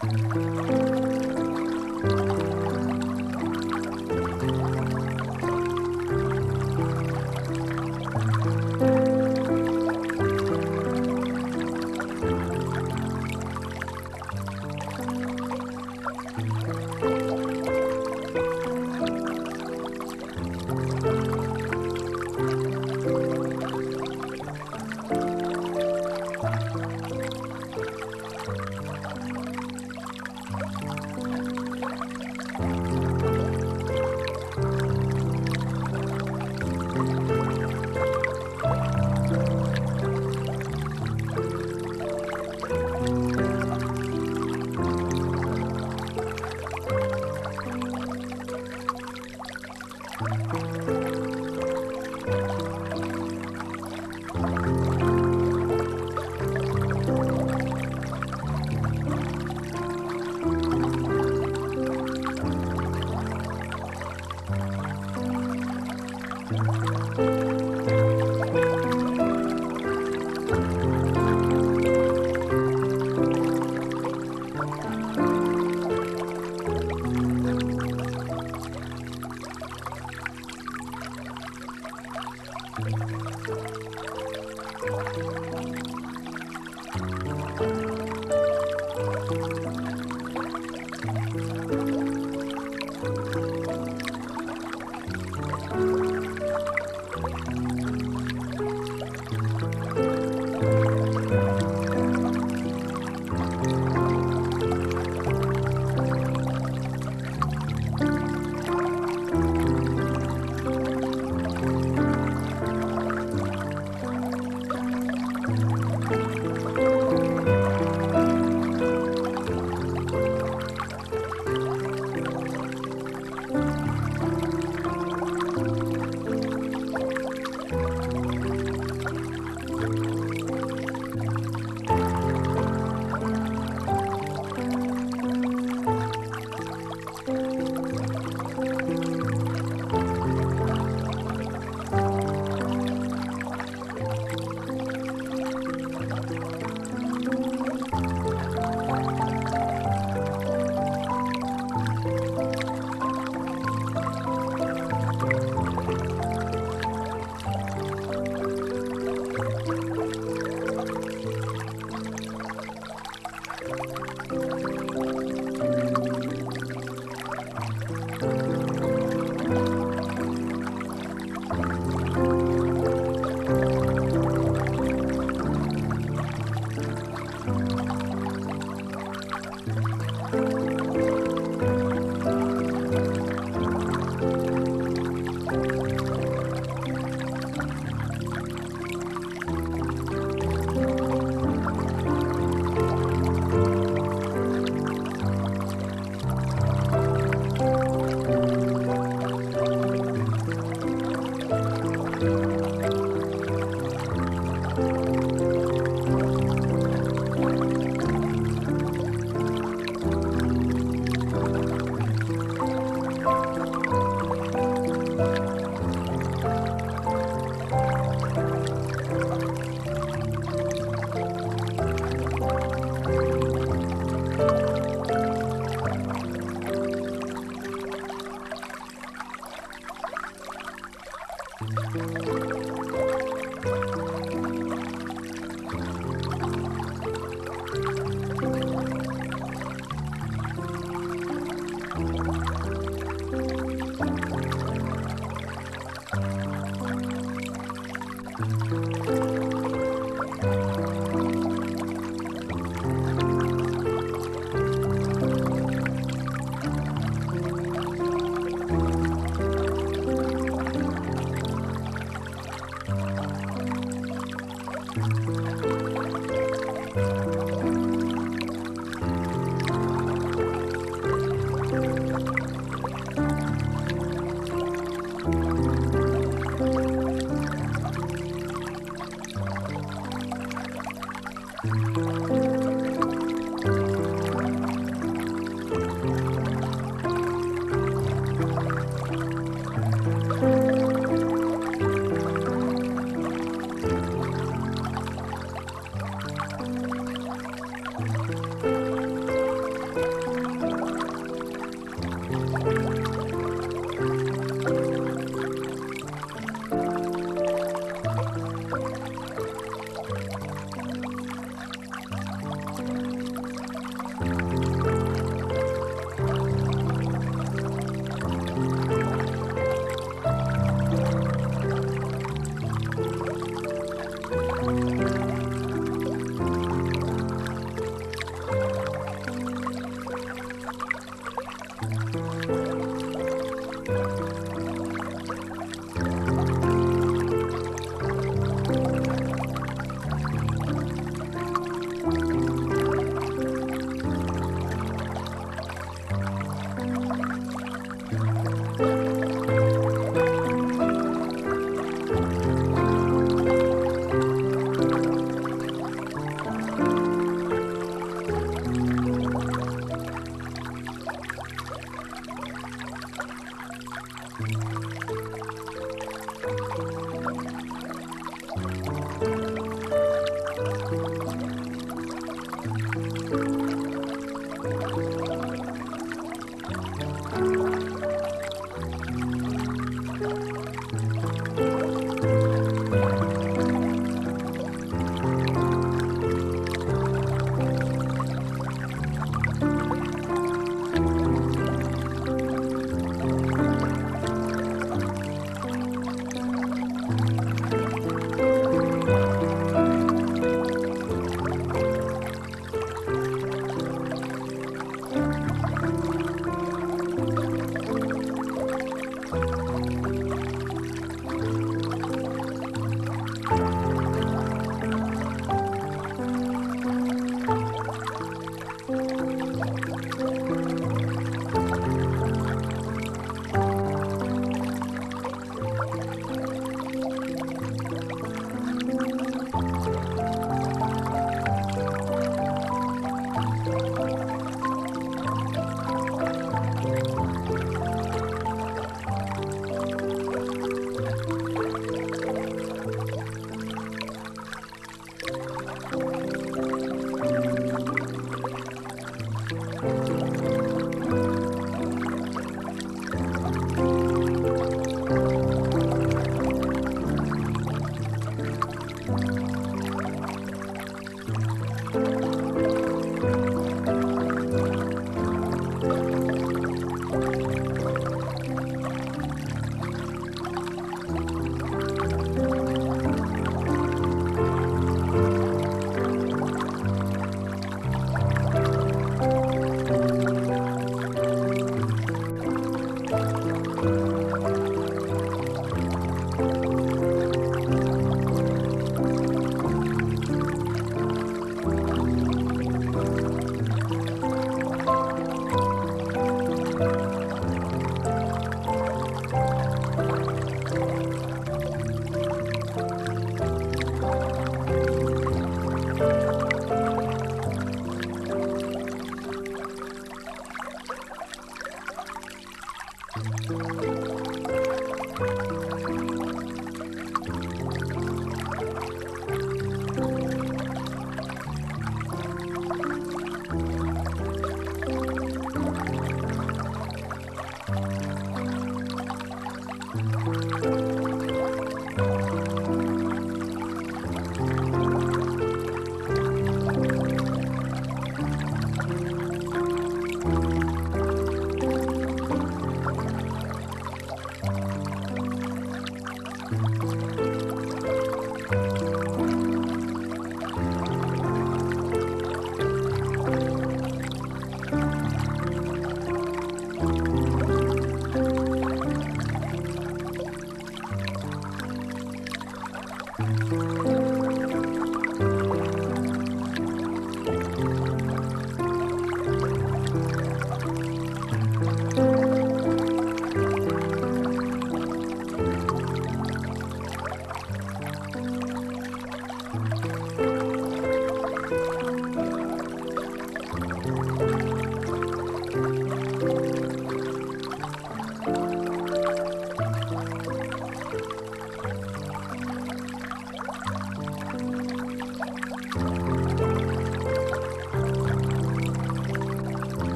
Música